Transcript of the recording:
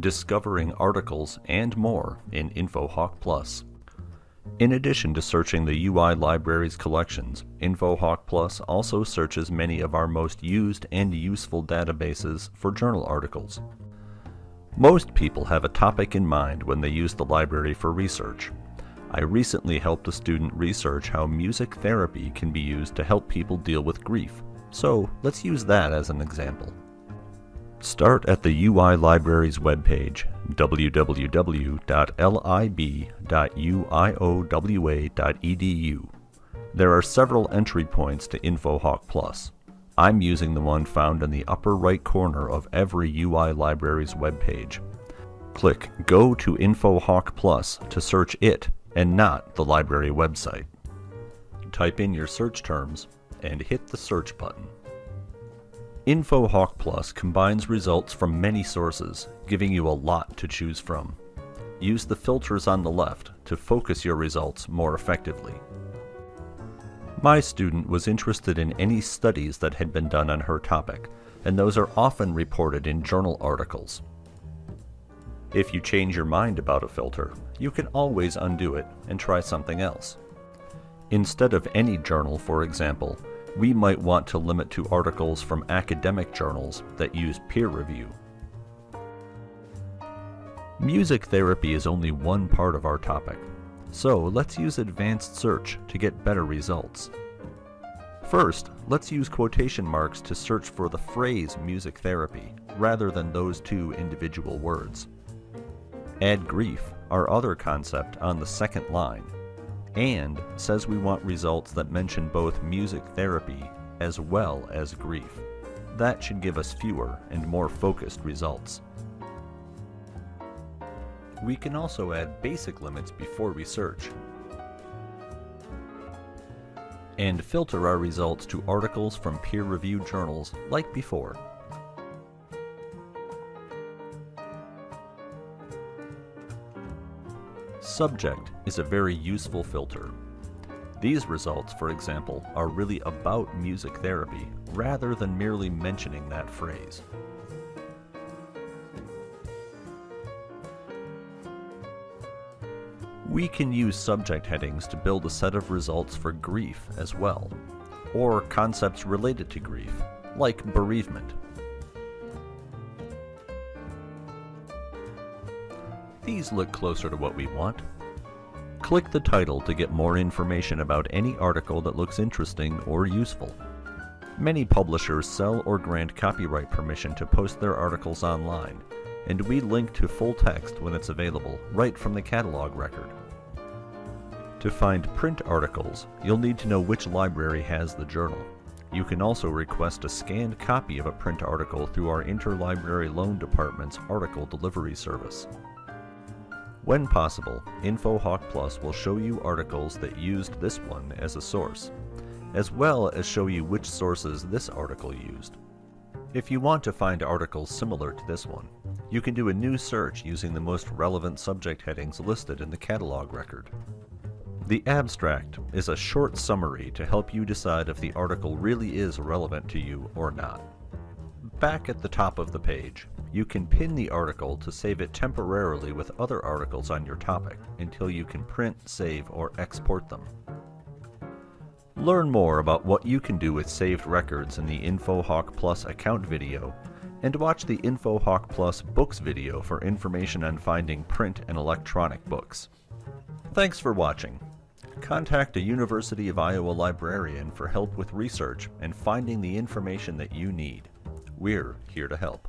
discovering articles, and more in InfoHawk Plus. In addition to searching the UI Library's collections, InfoHawk Plus also searches many of our most used and useful databases for journal articles. Most people have a topic in mind when they use the library for research. I recently helped a student research how music therapy can be used to help people deal with grief, so let's use that as an example. Start at the UI Library's webpage, www.lib.uiowa.edu. There are several entry points to InfoHawk Plus. I'm using the one found in the upper right corner of every UI Library's webpage. Click Go to InfoHawk Plus to search it and not the library website. Type in your search terms and hit the search button. InfoHawk Plus combines results from many sources, giving you a lot to choose from. Use the filters on the left to focus your results more effectively. My student was interested in any studies that had been done on her topic, and those are often reported in journal articles. If you change your mind about a filter, you can always undo it and try something else. Instead of any journal, for example, we might want to limit to articles from academic journals that use peer review. Music therapy is only one part of our topic, so let's use advanced search to get better results. First, let's use quotation marks to search for the phrase music therapy, rather than those two individual words. Add grief, our other concept, on the second line, and says we want results that mention both music therapy as well as grief. That should give us fewer and more focused results. We can also add basic limits before we search, and filter our results to articles from peer-reviewed journals like before. Subject is a very useful filter. These results, for example, are really about music therapy rather than merely mentioning that phrase. We can use subject headings to build a set of results for grief as well, or concepts related to grief, like bereavement. These look closer to what we want. Click the title to get more information about any article that looks interesting or useful. Many publishers sell or grant copyright permission to post their articles online, and we link to full text when it's available, right from the catalog record. To find print articles, you'll need to know which library has the journal. You can also request a scanned copy of a print article through our Interlibrary Loan Department's article delivery service. When possible, InfoHawk Plus will show you articles that used this one as a source, as well as show you which sources this article used. If you want to find articles similar to this one, you can do a new search using the most relevant subject headings listed in the catalog record. The abstract is a short summary to help you decide if the article really is relevant to you or not. Back at the top of the page, you can pin the article to save it temporarily with other articles on your topic until you can print, save, or export them. Learn more about what you can do with saved records in the InfoHawk Plus account video, and watch the InfoHawk Plus books video for information on finding print and electronic books. Thanks for watching. Contact a University of Iowa librarian for help with research and finding the information that you need. We're here to help.